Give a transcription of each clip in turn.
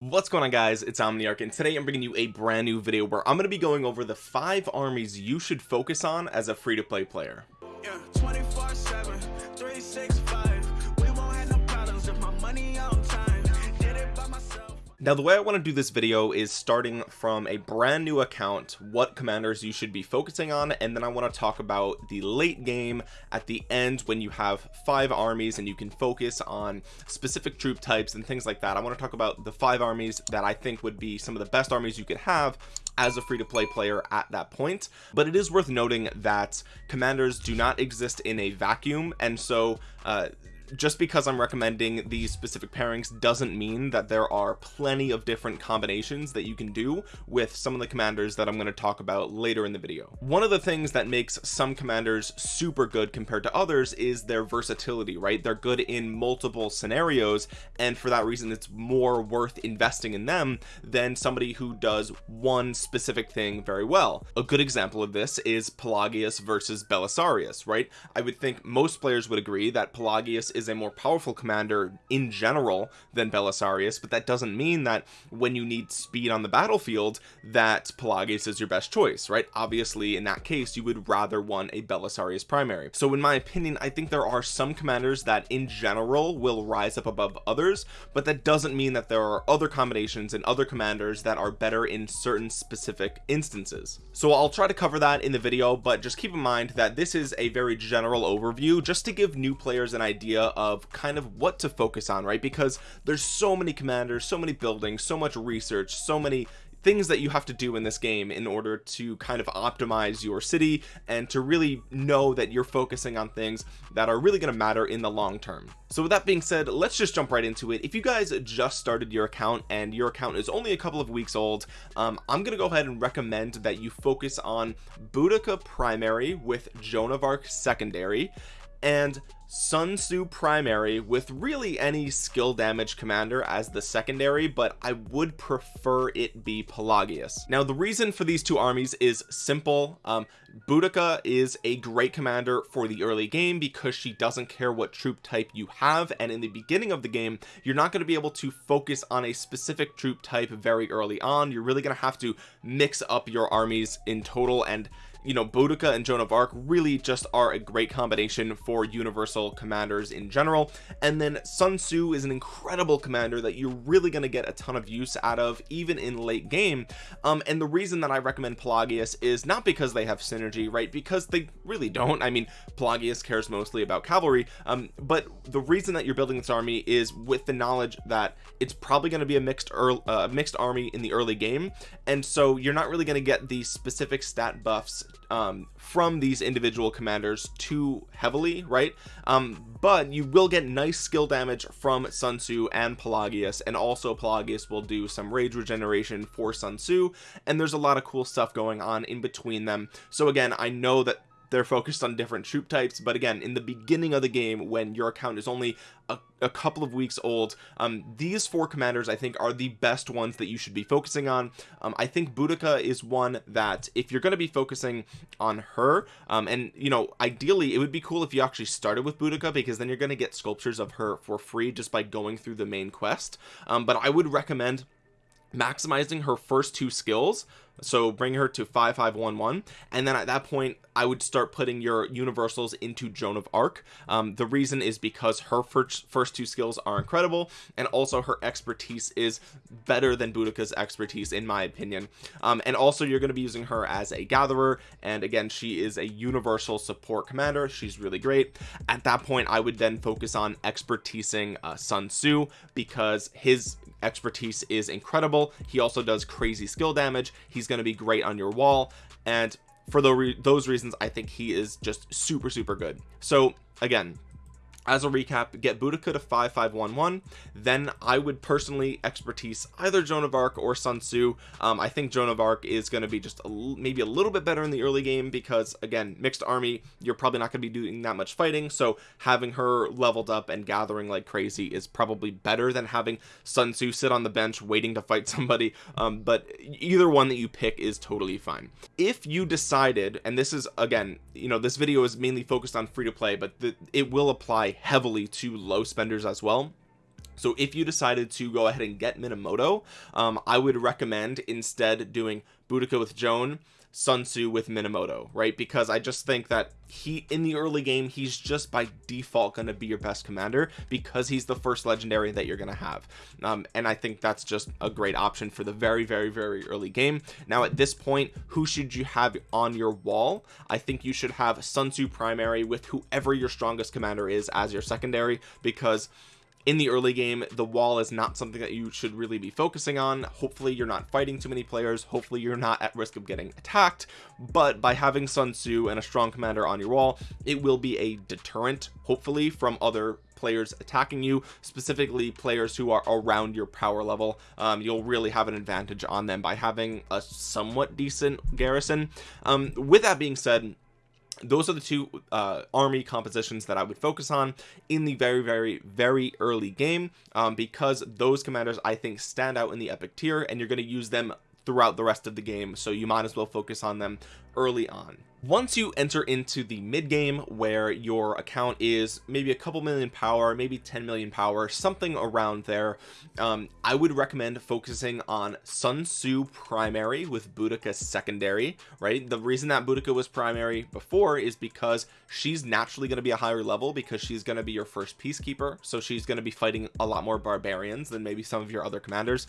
what's going on guys? It's omniarch and today i'm bringing you a brand new video where i'm going to be going over the five armies you should focus on as a free-to-play player. Yeah, now the way I want to do this video is starting from a brand new account what commanders you should be focusing on and then I want to talk about the late game at the end when you have five armies and you can focus on specific troop types and things like that. I want to talk about the five armies that I think would be some of the best armies you could have as a free-to-play player at that point. But it is worth noting that commanders do not exist in a vacuum and so uh, just because I'm recommending these specific pairings doesn't mean that there are plenty of different combinations that you can do with some of the commanders that I'm going to talk about later in the video. One of the things that makes some commanders super good compared to others is their versatility right? They're good in multiple scenarios and for that reason it's more worth investing in them than somebody who does one specific thing very well. A good example of this is Pelagius versus Belisarius right? I would think most players would agree that Pelagius is a more powerful commander in general than Belisarius but that doesn't mean that when you need speed on the battlefield that Pelagius is your best choice right? Obviously in that case you would rather want a Belisarius primary. So in my opinion I think there are some commanders that in general will rise up above others but that doesn't mean that there are other combinations and other commanders that are better in certain specific instances. So I'll try to cover that in the video but just keep in mind that this is a very general overview just to give new players an idea of kind of what to focus on right? Because there's so many commanders so many buildings so much research so many things that you have to do in this game in order to kind of optimize your city and to really know that you're focusing on things that are really going to matter in the long term. So with that being said let's just jump right into it. If you guys just started your account and your account is only a couple of weeks old um, I'm gonna go ahead and recommend that you focus on Boudica primary with Joan of Arc secondary and Sun Tzu primary with really any skill damage commander as the secondary but I would prefer it be Pelagius. Now the reason for these two armies is simple. Um Boudica is a great commander for the early game because she doesn't care what troop type you have and in the beginning of the game you're not going to be able to focus on a specific troop type very early on. You're really going to have to mix up your armies in total and you know Boudica and Joan of Arc really just are a great combination for universal commanders in general. And then Sun Tzu is an incredible commander that you're really going to get a ton of use out of even in late game. Um and the reason that I recommend Pelagius is not because they have synergy right? Because they really don't. I mean Pelagius cares mostly about cavalry. Um but the reason that you're building this army is with the knowledge that it's probably going to be a mixed early, uh, mixed army in the early game. And so you're not really going to get the specific stat buffs um, from these individual commanders too heavily right? Um, but you will get nice skill damage from Sun Tzu and Pelagius and also Pelagius will do some rage regeneration for Sun Tzu and there's a lot of cool stuff going on in between them. So again I know that they're focused on different troop types but again in the beginning of the game when your account is only a, a couple of weeks old um, these four commanders I think are the best ones that you should be focusing on. Um, I think Boudica is one that if you're going to be focusing on her um, and you know ideally it would be cool if you actually started with Boudica because then you're going to get sculptures of her for free just by going through the main quest. Um, but I would recommend maximizing her first two skills so bring her to 5511 and then at that point I would start putting your universals into Joan of Arc. Um, the reason is because her first first two skills are incredible and also her expertise is better than Boudica's expertise in my opinion. Um, and also you're going to be using her as a gatherer. And again she is a universal support commander. She's really great. At that point I would then focus on expertising uh, Sun Tzu because his expertise is incredible. He also does crazy skill damage. He's going to be great on your wall. And for re those reasons I think he is just super super good. So again as a recap get Boudica to 5511 then I would personally expertise either Joan of Arc or Sun Tzu. Um, I think Joan of Arc is going to be just a, maybe a little bit better in the early game because again mixed army you're probably not going to be doing that much fighting so having her leveled up and gathering like crazy is probably better than having Sun Tzu sit on the bench waiting to fight somebody. Um, but either one that you pick is totally fine. If you decided and this is again you know this video is mainly focused on free to play but the, it will apply heavily to low spenders as well. So if you decided to go ahead and get Minamoto um, I would recommend instead doing Boudica with Joan Sun Tzu with Minamoto right? Because I just think that he in the early game he's just by default going to be your best commander because he's the first legendary that you're going to have. Um, and I think that's just a great option for the very very very early game. Now at this point who should you have on your wall? I think you should have Sun Tzu primary with whoever your strongest commander is as your secondary because in the early game the wall is not something that you should really be focusing on. Hopefully you're not fighting too many players. Hopefully you're not at risk of getting attacked. But by having Sun Tzu and a strong commander on your wall it will be a deterrent hopefully from other players attacking you specifically players who are around your power level. Um, you'll really have an advantage on them by having a somewhat decent garrison. Um, with that being said those are the two uh, army compositions that I would focus on in the very very very early game um, because those commanders I think stand out in the epic tier and you're going to use them throughout the rest of the game so you might as well focus on them early on once you enter into the mid game where your account is maybe a couple million power maybe 10 million power something around there um, I would recommend focusing on Sun Tzu primary with Boudica secondary right? The reason that Boudica was primary before is because she's naturally going to be a higher level because she's going to be your first peacekeeper so she's going to be fighting a lot more barbarians than maybe some of your other commanders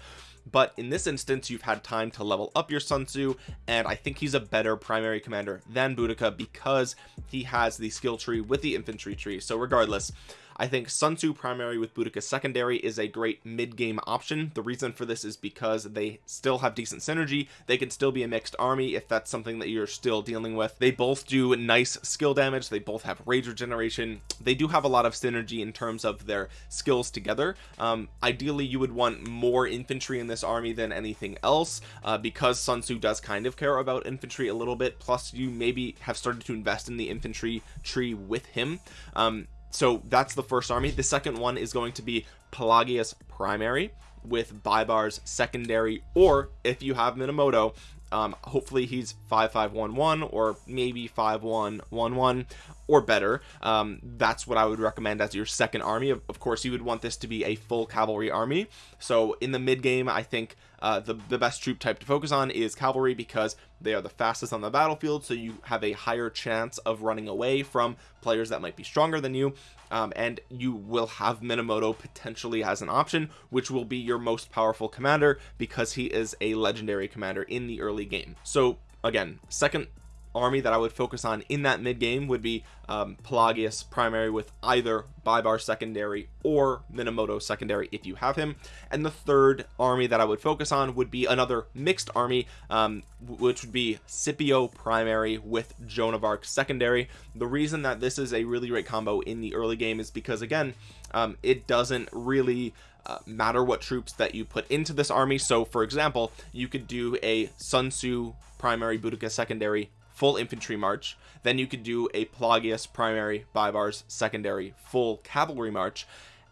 but in this instance you've had time to level up your Sun Tzu and I think he's a better primary commander than Boudica because he has the skill tree with the infantry tree. So regardless I think Sun Tzu primary with Boudica secondary is a great mid-game option. The reason for this is because they still have decent synergy. They can still be a mixed army if that's something that you're still dealing with. They both do nice skill damage. They both have rage regeneration they do have a lot of synergy in terms of their skills together. Um, ideally you would want more infantry in this army than anything else uh, because Sun Tzu does kind of care about infantry a little bit. Plus you maybe have started to invest in the infantry tree with him. Um, so that's the first army. The second one is going to be Pelagius primary with Baibars secondary or if you have Minamoto um, hopefully he's 5511 or maybe 5111 or better. Um, that's what I would recommend as your second army. Of, of, course you would want this to be a full cavalry army. So in the mid game I think uh, the, the best troop type to focus on is cavalry because they are the fastest on the battlefield. So you have a higher chance of running away from players that might be stronger than you um, and you will have Minamoto potentially as an option which will be your most powerful commander because he is a legendary commander in the early game. So again second army that I would focus on in that mid game would be um, Pelagius primary with either Bybar secondary or Minamoto secondary if you have him. And the third army that I would focus on would be another mixed army um, which would be Scipio primary with Joan of Arc secondary. The reason that this is a really great combo in the early game is because again um, it doesn't really uh, matter what troops that you put into this army. So for example you could do a Sun Tzu primary Boudica secondary full infantry march. Then you could do a Pelagius primary Baibars secondary full cavalry march.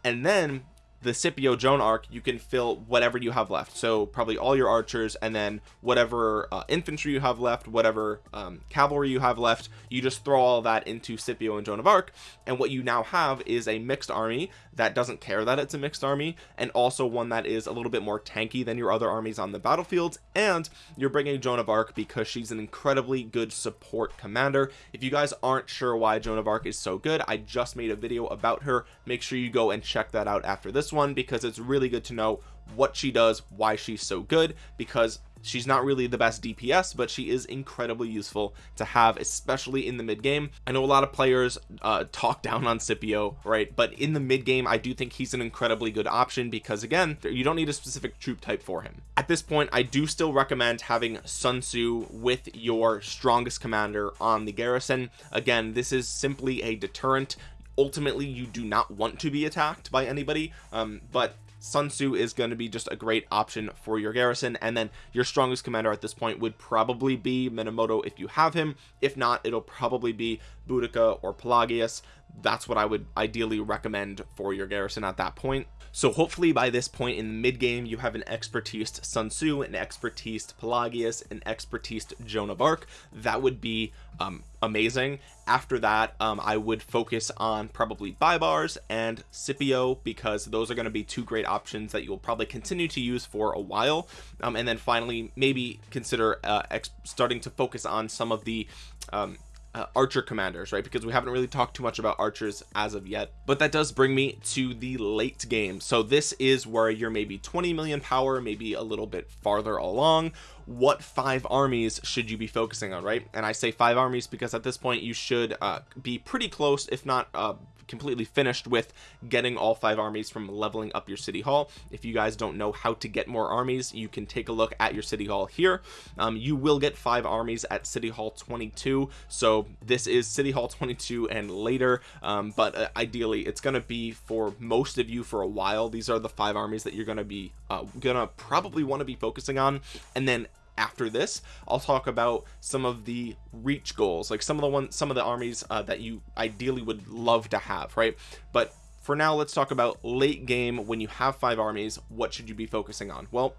And then the Scipio Joan arc you can fill whatever you have left. So probably all your archers and then whatever uh, infantry you have left whatever um, cavalry you have left you just throw all that into Scipio and Joan of Arc. And what you now have is a mixed army that doesn't care that it's a mixed army and also one that is a little bit more tanky than your other armies on the battlefield and you're bringing Joan of Arc because she's an incredibly good support commander. If you guys aren't sure why Joan of Arc is so good I just made a video about her. Make sure you go and check that out after this one because it's really good to know what she does why she's so good because she's not really the best DPS but she is incredibly useful to have especially in the mid game. I know a lot of players uh, talk down on Scipio right? But in the mid game I do think he's an incredibly good option because again you don't need a specific troop type for him. At this point I do still recommend having Sun Tzu with your strongest commander on the garrison. Again this is simply a deterrent ultimately you do not want to be attacked by anybody um, but Sun Tzu is going to be just a great option for your garrison and then your strongest commander at this point would probably be Minamoto if you have him. If not it'll probably be Boudica or Pelagius. That's what I would ideally recommend for your garrison at that point so hopefully by this point in the mid game you have an expertise Sun Tzu an expertise Pelagius an expertise Joan of Arc. That would be um, amazing. After that um, I would focus on probably Baibars and Scipio because those are going to be two great options that you'll probably continue to use for a while. Um, and then finally maybe consider uh, starting to focus on some of the um, uh, archer commanders right? Because we haven't really talked too much about archers as of yet. But that does bring me to the late game. So this is where you're maybe 20 million power maybe a little bit farther along. What five armies should you be focusing on right? And I say five armies because at this point you should uh, be pretty close if not uh, completely finished with getting all five armies from leveling up your city hall. If you guys don't know how to get more armies you can take a look at your city hall here. Um, you will get five armies at city hall 22 so this is city hall 22 and later um, but uh, ideally it's going to be for most of you for a while. These are the five armies that you're going to be uh, gonna probably want to be focusing on. And then after this I'll talk about some of the reach goals like some of the ones some of the armies uh, that you ideally would love to have right? But for now let's talk about late game when you have five armies what should you be focusing on? Well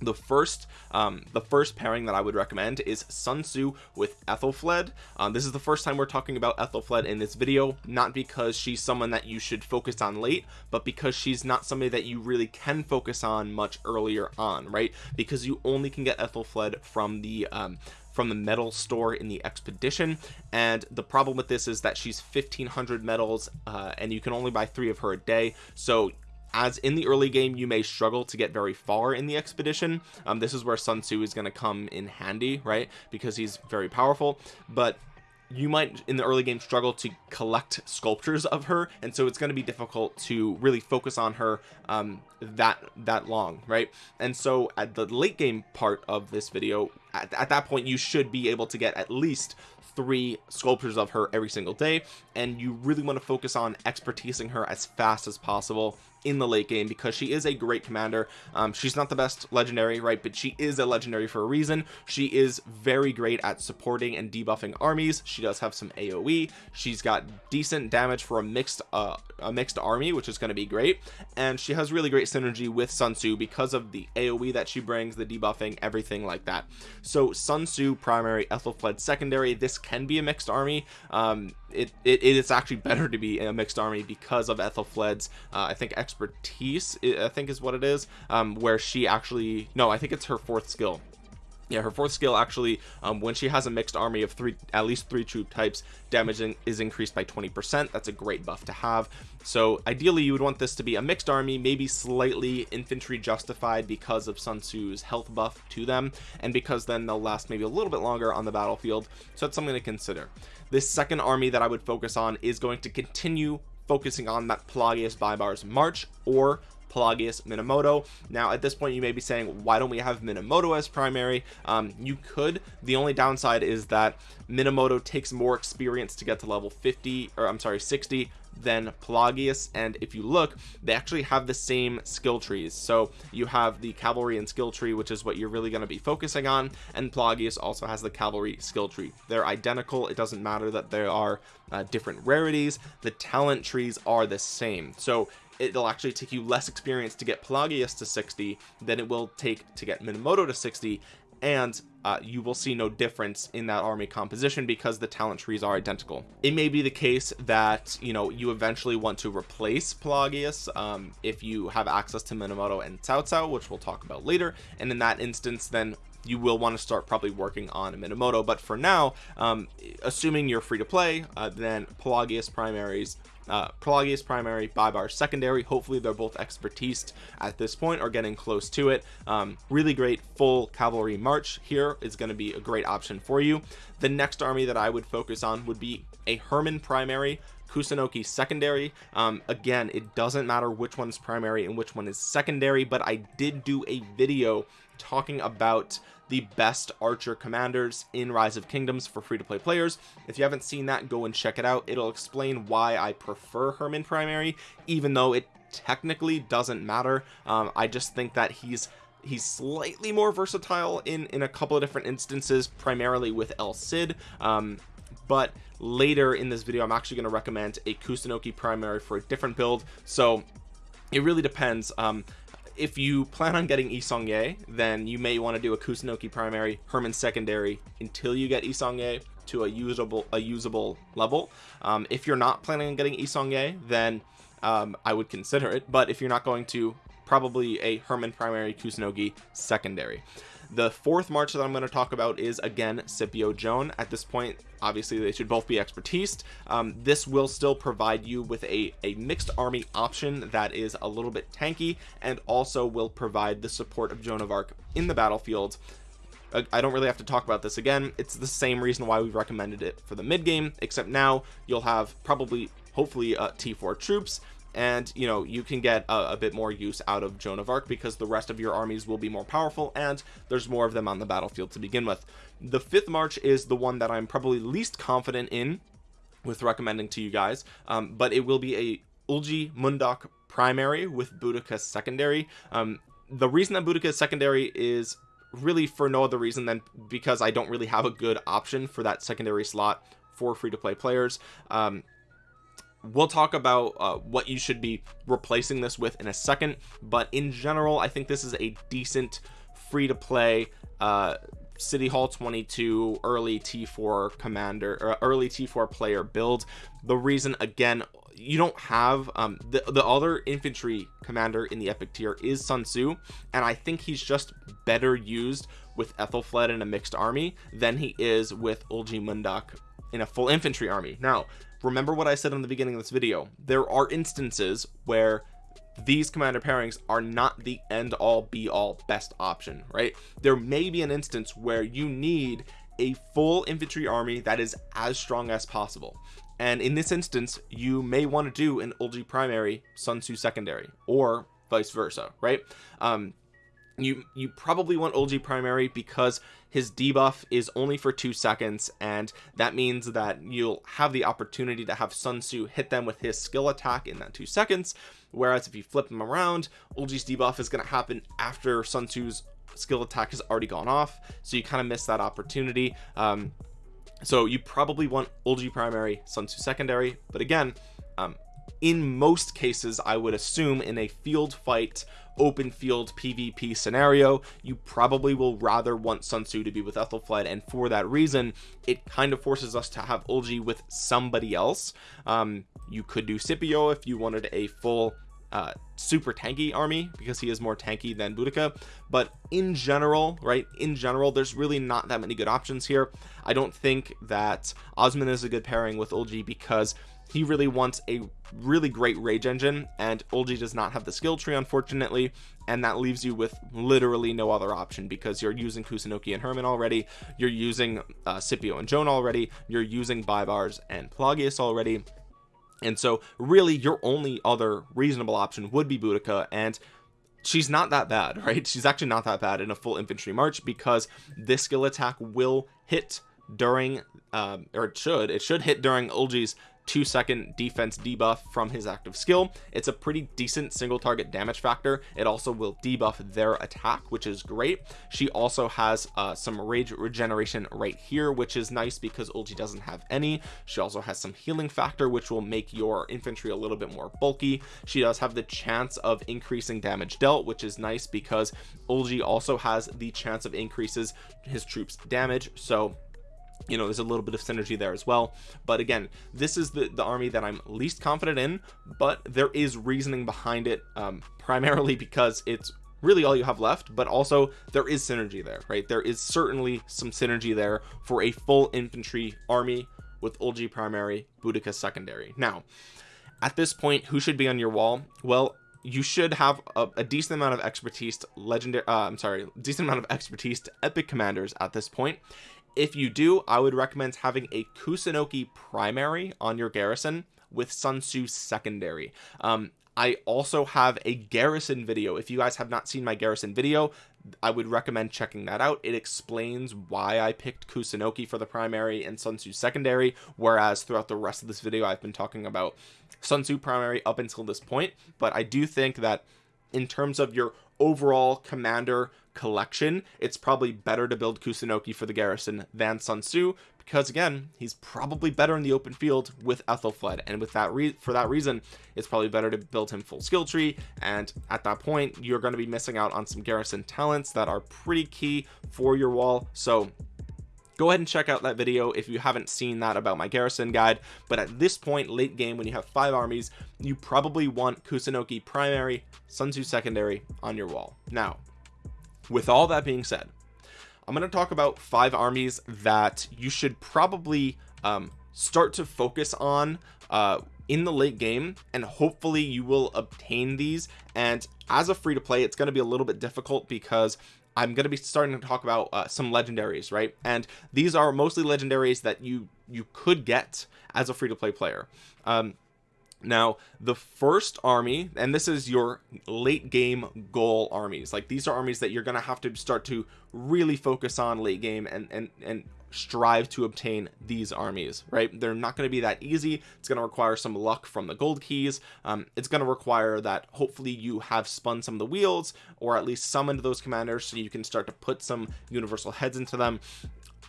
the first um the first pairing that i would recommend is sun tzu with ethelfled um, this is the first time we're talking about ethelfled in this video not because she's someone that you should focus on late but because she's not somebody that you really can focus on much earlier on right? Because you only can get ethelfled from the um from the medal store in the expedition and the problem with this is that she's 1500 medals uh, and you can only buy three of her a day. So as in the early game you may struggle to get very far in the expedition. Um, this is where Sun Tzu is going to come in handy right? Because he's very powerful. But you might in the early game struggle to collect sculptures of her and so it's going to be difficult to really focus on her um, that that long right? And so at the late game part of this video at, at that point you should be able to get at least three sculptures of her every single day and you really want to focus on expertising her as fast as possible in the late game because she is a great commander. Um, she's not the best legendary right but she is a legendary for a reason. She is very great at supporting and debuffing armies. She does have some aoe she's got decent damage for a mixed uh, a mixed army which is going to be great. And she has really great synergy with Sun Tzu because of the aoe that she brings the debuffing everything like that. So Sun Tzu primary Ethelfled secondary this can be a mixed army. Um, it, it, it is actually better to be a mixed army because of Ethelfled's uh, I think expertise I think is what it is um, where she actually no I think it's her fourth skill. Yeah her fourth skill actually um, when she has a mixed army of three at least three troop types damaging is increased by 20 percent. That's a great buff to have. So ideally you would want this to be a mixed army maybe slightly infantry justified because of Sun Tzu's health buff to them and because then they'll last maybe a little bit longer on the battlefield. So that's something to consider. This second army that I would focus on is going to continue focusing on that Pelagius Baibars March or Pelagius Minamoto. Now at this point you may be saying why don't we have Minamoto as primary? Um, you could. The only downside is that Minamoto takes more experience to get to level 50 or I'm sorry 60 than Pelagius and if you look they actually have the same skill trees. So you have the cavalry and skill tree which is what you're really going to be focusing on and Pelagius also has the cavalry skill tree. They're identical it doesn't matter that there are uh, different rarities the talent trees are the same. So it'll actually take you less experience to get Pelagius to 60 than it will take to get Minamoto to 60 and uh, you will see no difference in that army composition because the talent trees are identical. It may be the case that you know you eventually want to replace Pelagius um, if you have access to Minamoto and Cao Cao which we'll talk about later. And in that instance then you will want to start probably working on a Minamoto but for now um, assuming you're free to play uh, then Pelagius primaries uh, Pelagius primary, Baibars secondary. Hopefully they're both expertise at this point or getting close to it. Um, really great full cavalry march here is going to be a great option for you. The next army that I would focus on would be a Hermann primary, Kusunoki secondary. Um, again it doesn't matter which one's primary and which one is secondary but I did do a video talking about the best archer commanders in rise of kingdoms for free to play players. If you haven't seen that go and check it out. It'll explain why I prefer Hermann primary even though it technically doesn't matter. Um, I just think that he's he's slightly more versatile in in a couple of different instances primarily with El Cid. Um, but later in this video I'm actually going to recommend a Kusunoki primary for a different build so it really depends um if you plan on getting Yi Seong-Gye, then you may want to do a Kusunoki primary, Hermann secondary until you get Yi Seong-Gye to a usable a usable level. Um, if you're not planning on getting Yi Seong-Gye, then um, I would consider it. But if you're not going to, probably a Hermann primary, Kusunoki secondary the fourth march that I'm going to talk about is again Scipio Joan. At this point obviously they should both be expertise. Um, this will still provide you with a a mixed army option that is a little bit tanky and also will provide the support of Joan of Arc in the battlefield. I don't really have to talk about this again. It's the same reason why we recommended it for the mid game except now you'll have probably hopefully uh, T4 troops and you know you can get a, a, bit more use out of Joan of Arc because the rest of your armies will be more powerful and there's more of them on the battlefield to begin with. The fifth march is the one that I'm probably least confident in with recommending to you guys um, but it will be a Ulji Mundok primary with Boudica secondary. Um, the reason that Boudica is secondary is really for no other reason than because I don't really have a good option for that secondary slot for free-to-play players. Um, we'll talk about uh, what you should be replacing this with in a second but in general I think this is a decent free to play uh, city hall 22 early t4 commander or early t4 player build. The reason again you don't have um, the, the other infantry commander in the epic tier is Sun Tzu and I think he's just better used with Ethelfled in a mixed army than he is with Ulji Mundok in a full infantry army. Now remember what I said in the beginning of this video. There are instances where these commander pairings are not the end all be all best option right? There may be an instance where you need a full infantry army that is as strong as possible. And in this instance you may want to do an Ulji primary Sun Tzu secondary or vice versa right? Um you you probably want Ulji primary because his debuff is only for two seconds and that means that you'll have the opportunity to have Sun Tzu hit them with his skill attack in that two seconds. Whereas if you flip him around Ulji's debuff is going to happen after Sun Tzu's skill attack has already gone off so you kind of miss that opportunity. Um so you probably want Ulji primary Sun Tzu secondary but again um in most cases I would assume in a field fight open field PvP scenario you probably will rather want Sun Tzu to be with Ethelfled and for that reason it kind of forces us to have Ulji with somebody else. Um, you could do Scipio if you wanted a full uh, super tanky army because he is more tanky than Boudica. But in general right in general there's really not that many good options here. I don't think that Osman is a good pairing with Ulji because he really wants a really great rage engine and Ulji does not have the skill tree unfortunately and that leaves you with literally no other option because you're using Kusunoki and Hermann already you're using uh, Scipio and Joan already you're using Baibars and Pelagius already and so really your only other reasonable option would be Boudica and she's not that bad right? She's actually not that bad in a full infantry march because this skill attack will hit during um, or it should it should hit during Ulji's two second defense debuff from his active skill. It's a pretty decent single target damage factor. It also will debuff their attack which is great. She also has uh, some rage regeneration right here which is nice because Ulji doesn't have any. She also has some healing factor which will make your infantry a little bit more bulky. She does have the chance of increasing damage dealt which is nice because Ulji also has the chance of increases his troops damage. So you know there's a little bit of synergy there as well. But again this is the the army that i'm least confident in but there is reasoning behind it um primarily because it's really all you have left but also there is synergy there right? There is certainly some synergy there for a full infantry army with Ulji primary Boudica secondary. Now at this point who should be on your wall? Well you should have a, a decent amount of expertise legendary uh, I'm sorry decent amount of expertise to epic commanders at this point if you do I would recommend having a Kusunoki primary on your garrison with Sun Tzu secondary. Um, I also have a garrison video. If you guys have not seen my garrison video I would recommend checking that out. It explains why I picked Kusunoki for the primary and Sun Tzu secondary whereas throughout the rest of this video I've been talking about Sun Tzu primary up until this point. But I do think that in terms of your overall commander collection it's probably better to build Kusunoki for the garrison than Sun Tzu because again he's probably better in the open field with Ethelfled. And with that for that reason it's probably better to build him full skill tree. And at that point you're going to be missing out on some garrison talents that are pretty key for your wall. So go ahead and check out that video if you haven't seen that about my garrison guide. But at this point late game when you have five armies you probably want Kusunoki primary Sun Tzu secondary on your wall. Now with all that being said I'm going to talk about five armies that you should probably um, start to focus on uh, in the late game and hopefully you will obtain these. And as a free to play it's going to be a little bit difficult because I'm going to be starting to talk about uh, some legendaries right? And these are mostly legendaries that you you could get as a free to play player. Um, now the first army and this is your late game goal armies. Like these are armies that you're going to have to start to really focus on late game and and and strive to obtain these armies right? They're not going to be that easy. It's going to require some luck from the gold keys. Um, it's going to require that hopefully you have spun some of the wheels or at least summoned those commanders so you can start to put some universal heads into them.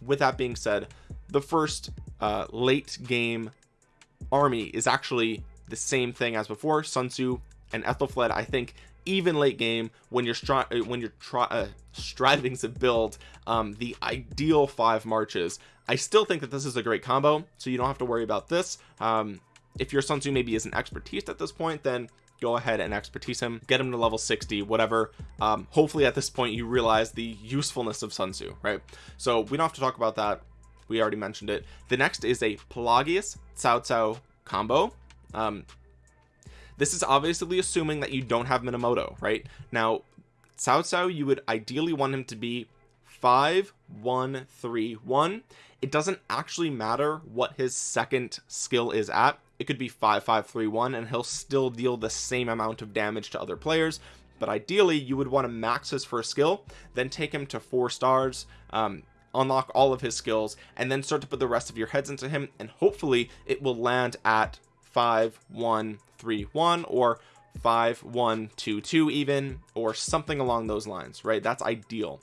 With that being said the first uh, late game army is actually the same thing as before. Sun Tzu and Ethelfled I think even late game when you're stri uh, when you're try uh, striving to build um, the ideal five marches. I still think that this is a great combo so you don't have to worry about this. Um, if your Sun Tzu maybe isn't expertise at this point then go ahead and expertise him. Get him to level 60 whatever. Um, hopefully at this point you realize the usefulness of Sun Tzu right? So we don't have to talk about that. We already mentioned it. The next is a Pelagius Cao Cao combo. Um this is obviously assuming that you don't have minamoto right? Now Cao Cao you would ideally want him to be five one three one. It doesn't actually matter what his second skill is at. It could be five five three one and he'll still deal the same amount of damage to other players. But ideally you would want to max his first skill then take him to four stars um, unlock all of his skills and then start to put the rest of your heads into him and hopefully it will land at five one three one or five one two two even or something along those lines right? That's ideal.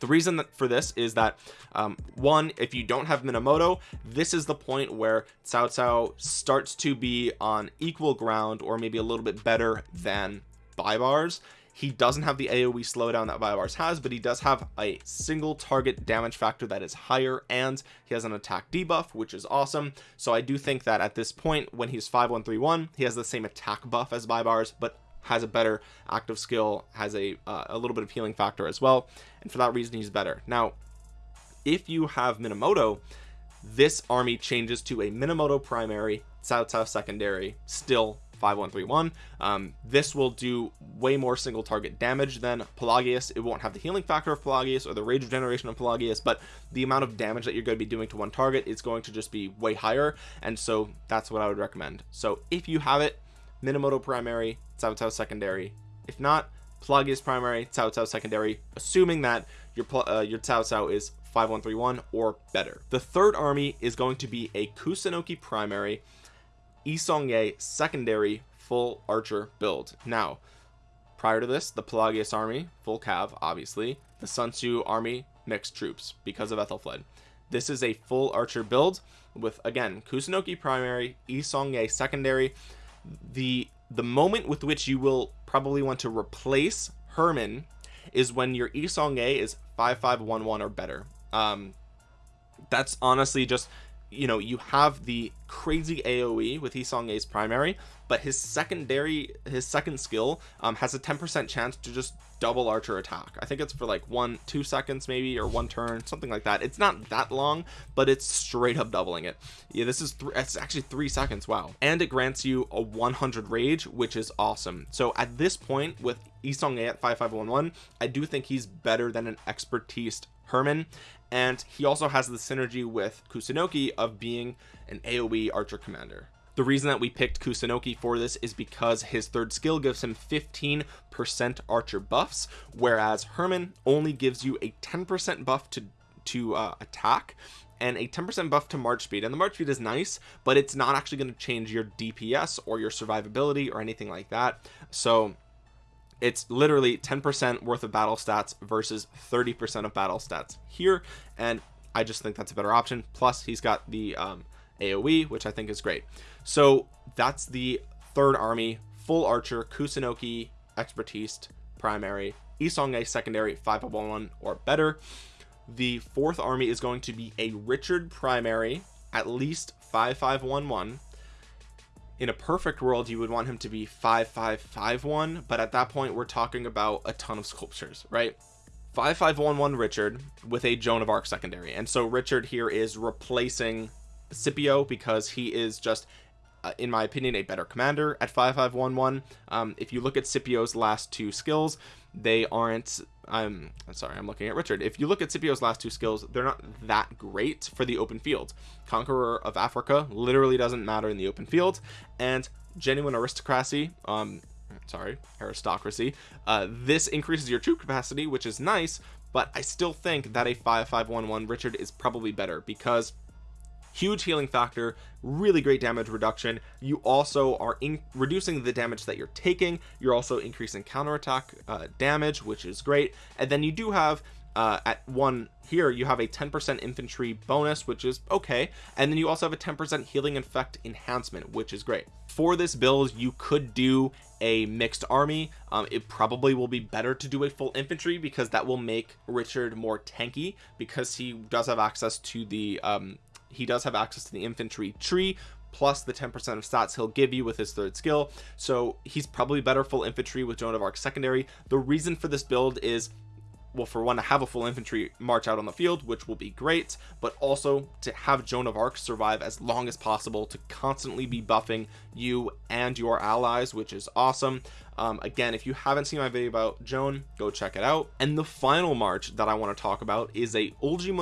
The reason for this is that um, one if you don't have Minamoto this is the point where Cao Cao starts to be on equal ground or maybe a little bit better than Baibars he doesn't have the aoe slowdown that Baibars has but he does have a single target damage factor that is higher and he has an attack debuff which is awesome. So i do think that at this point when he's 5131 he has the same attack buff as Baibars but has a better active skill has a uh, a little bit of healing factor as well and for that reason he's better. Now if you have minamoto this army changes to a minamoto primary Cao secondary still 5131 um, this will do way more single target damage than Pelagius. It won't have the healing factor of Pelagius or the rage regeneration of Pelagius but the amount of damage that you're going to be doing to one target is going to just be way higher and so that's what I would recommend. So if you have it Minamoto primary Cao secondary. If not Pelagius primary Cao secondary assuming that your uh, your Cao is 5131 or better. The third army is going to be a Kusunoki primary Yi Seong-Gye secondary full archer build. Now prior to this the Pelagius army full cav obviously. The Sun Tzu army mixed troops because of Ethelfled this is a full archer build with again Kusunoki primary Yi Seong-Gye secondary. The the moment with which you will probably want to replace Hermann is when your Yi Seong-Gye is 5511 or better. Um that's honestly just you know you have the crazy aoe with Yi Seong-Gye's primary but his secondary his second skill um, has a 10 percent chance to just double archer attack. I think it's for like one two seconds maybe or one turn something like that. It's not that long but it's straight up doubling it. Yeah this is it's actually three seconds wow. And it grants you a 100 rage which is awesome. So at this point with Yi Seong-Gye at 5511 i do think he's better than an expertise Hermann and he also has the synergy with Kusunoki of being an AoE archer commander. The reason that we picked Kusunoki for this is because his third skill gives him 15% archer buffs whereas Hermann only gives you a 10% buff to to uh, attack and a 10% buff to march speed. And the march speed is nice but it's not actually going to change your DPS or your survivability or anything like that. So it's literally 10% worth of battle stats versus 30% of battle stats here and I just think that's a better option. Plus he's got the um, AoE which I think is great. So that's the third army full archer Kusunoki expertise primary Yi Seong-Gye secondary 5511 or better. The fourth army is going to be a Richard primary at least 5511 in a perfect world you would want him to be 5551 but at that point we're talking about a ton of sculptures right? 5511 Richard with a Joan of Arc secondary. And so Richard here is replacing Scipio because he is just uh, in my opinion a better commander at 5511 um, if you look at Scipio's last two skills they aren't I'm, I'm sorry I'm looking at Richard. If you look at Scipio's last two skills they're not that great for the open field. Conqueror of Africa literally doesn't matter in the open field. And genuine aristocracy um sorry aristocracy uh this increases your troop capacity which is nice but I still think that a 5511 Richard is probably better because huge healing factor really great damage reduction. You also are in reducing the damage that you're taking. You're also increasing counterattack uh, damage which is great. And then you do have uh, at one here you have a 10% infantry bonus which is okay. And then you also have a 10% healing effect enhancement which is great. For this build you could do a mixed army. Um, it probably will be better to do a full infantry because that will make Richard more tanky because he does have access to the um, he does have access to the infantry tree plus the 10% of stats he'll give you with his third skill. So he's probably better full infantry with Joan of Arc secondary. The reason for this build is well for one to have a full infantry march out on the field which will be great but also to have Joan of Arc survive as long as possible to constantly be buffing you and your allies which is awesome. Um, again if you haven't seen my video about Joan go check it out. And the final march that I want to talk about is a Ulji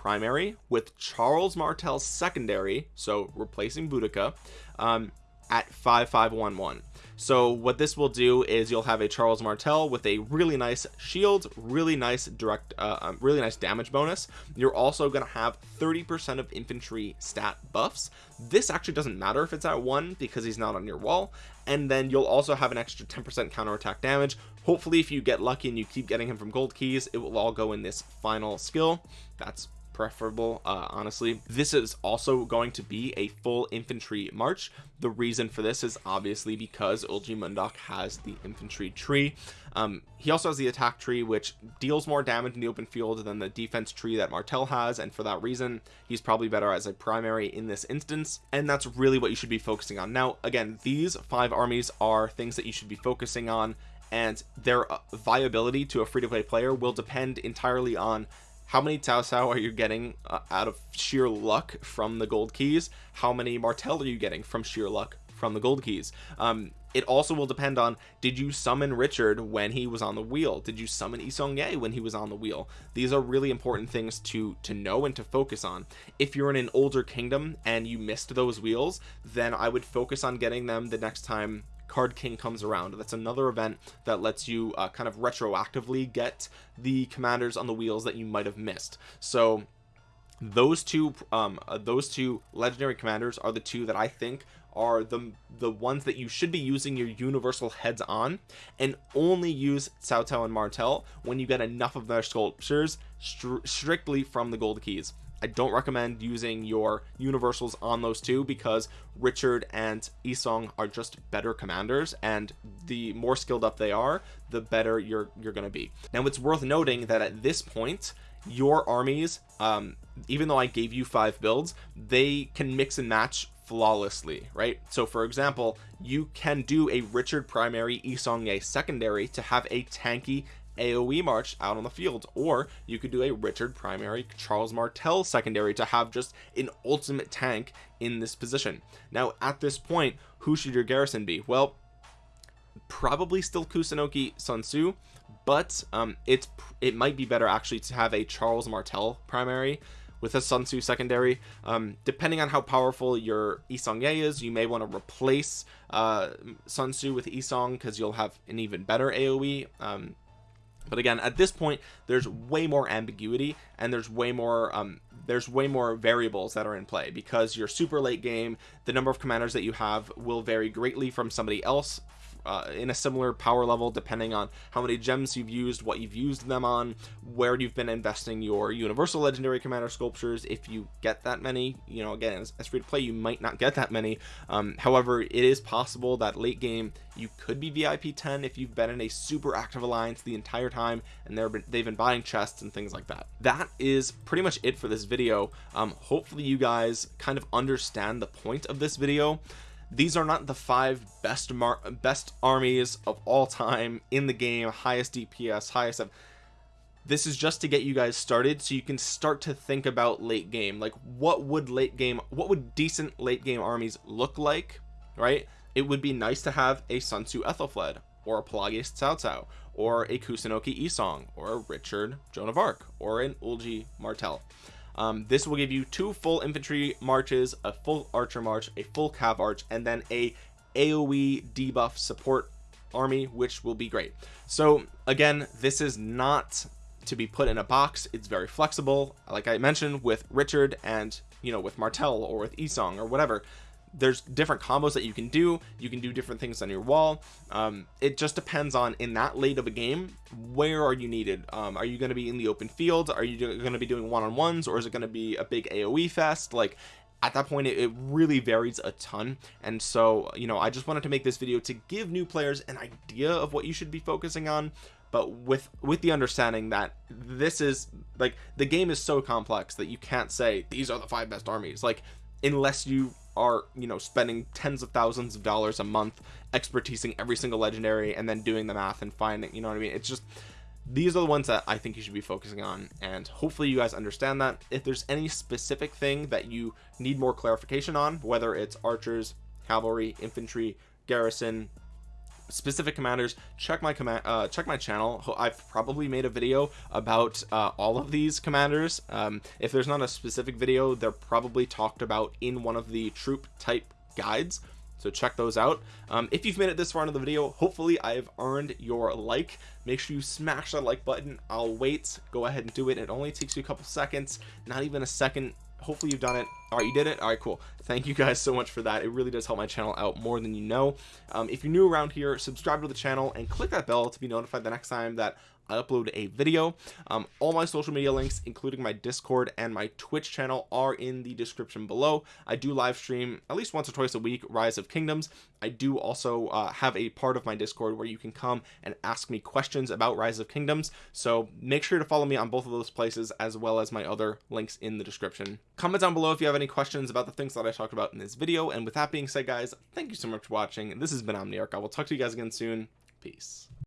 primary with Charles Martel secondary so replacing Boudica um, at 5511 so what this will do is you'll have a Charles Martel with a really nice shield really nice direct uh, um, really nice damage bonus. You're also going to have 30 percent of infantry stat buffs. This actually doesn't matter if it's at one because he's not on your wall. And then you'll also have an extra 10 percent counterattack damage. Hopefully if you get lucky and you keep getting him from gold keys it will all go in this final skill. That's preferable uh, honestly. This is also going to be a full infantry march. The reason for this is obviously because Ulji Mundok has the infantry tree. Um, he also has the attack tree which deals more damage in the open field than the defense tree that Martel has and for that reason he's probably better as a primary in this instance and that's really what you should be focusing on. Now again these five armies are things that you should be focusing on and their uh, viability to a free-to-play player will depend entirely on how many Cao Cao are you getting uh, out of sheer luck from the gold keys? How many Martel are you getting from sheer luck from the gold keys? Um, it also will depend on did you summon Richard when he was on the wheel? Did you summon Yi Seong-Gye when he was on the wheel? These are really important things to to know and to focus on. If you're in an older kingdom and you missed those wheels then I would focus on getting them the next time card king comes around. That's another event that lets you uh, kind of retroactively get the commanders on the wheels that you might have missed. So those two um uh, those two legendary commanders are the two that I think are the the ones that you should be using your universal heads on and only use Cao and Martel when you get enough of their sculptures str strictly from the gold keys I don't recommend using your universals on those two because Richard and Yi Seong are just better commanders and the more skilled up they are the better you're you're gonna be. Now it's worth noting that at this point your armies um even though I gave you five builds they can mix and match flawlessly right? So for example you can do a Richard primary Yi Seong-Gye secondary to have a tanky AoE March out on the field or you could do a Richard primary Charles Martel secondary to have just an ultimate tank in this position. Now at this point who should your garrison be? Well probably still Kusunoki Sun Tzu but um it's it might be better actually to have a Charles Martel primary with a Sun Tzu secondary. Um, depending on how powerful your Yi Seong-Gye is you may want to replace uh, Sun Tzu with Yi Seong because you'll have an even better AoE um, but again at this point there's way more ambiguity and there's way more um there's way more variables that are in play because your super late game the number of commanders that you have will vary greatly from somebody else uh, in a similar power level depending on how many gems you've used what you've used them on where you've been investing your universal legendary commander sculptures. If you get that many you know again as, as free to play you might not get that many. Um, however it is possible that late game you could be vip 10 if you've been in a super active alliance the entire time and they're they've been buying chests and things like that. That is pretty much it for this video. Um, hopefully you guys kind of understand the point of this video these are not the five best best armies of all time in the game. Highest dps highest this is just to get you guys started so you can start to think about late game. Like what would late game what would decent late game armies look like right? It would be nice to have a Sun Tzu Ethelfled or a Pelagius Cao Cao or a Kusunoki Yi Seong or a Richard Joan of Arc or an Ulji Martel um, this will give you two full infantry marches a full archer march a full cav arch and then a aoe debuff support army which will be great. So again this is not to be put in a box. It's very flexible like I mentioned with Richard and you know with Martel or with Yi Seong or whatever there's different combos that you can do. You can do different things on your wall. Um, it just depends on in that late of a game where are you needed? Um, are you going to be in the open field? Are you going to be doing one-on-ones or is it going to be a big aoe fest? Like at that point it, really varies a ton. And so you know I just wanted to make this video to give new players an idea of what you should be focusing on but with with the understanding that this is like the game is so complex that you can't say these are the five best armies. Like unless you are you know spending tens of thousands of dollars a month expertising every single legendary and then doing the math and finding you know what I mean? It's just these are the ones that I think you should be focusing on and hopefully you guys understand that. If there's any specific thing that you need more clarification on whether it's archers cavalry infantry garrison specific commanders check my command uh check my channel. I've probably made a video about uh, all of these commanders. Um if there's not a specific video they're probably talked about in one of the troop type guides. So check those out. Um, if you've made it this far into the video hopefully i've earned your like. Make sure you smash that like button. I'll wait. Go ahead and do it. It only takes you a couple seconds not even a second hopefully you've done it. All right you did it? All right cool. Thank you guys so much for that. It really does help my channel out more than you know. Um, if you're new around here subscribe to the channel and click that bell to be notified the next time that I upload a video. Um, all my social media links including my discord and my twitch channel are in the description below. I do live stream at least once or twice a week rise of kingdoms. I do also uh, have a part of my discord where you can come and ask me questions about rise of kingdoms. So make sure to follow me on both of those places as well as my other links in the description. Comment down below if you have any questions about the things that I talked about in this video. And with that being said guys thank you so much for watching. This has been Omniarch. I will talk to you guys again soon. Peace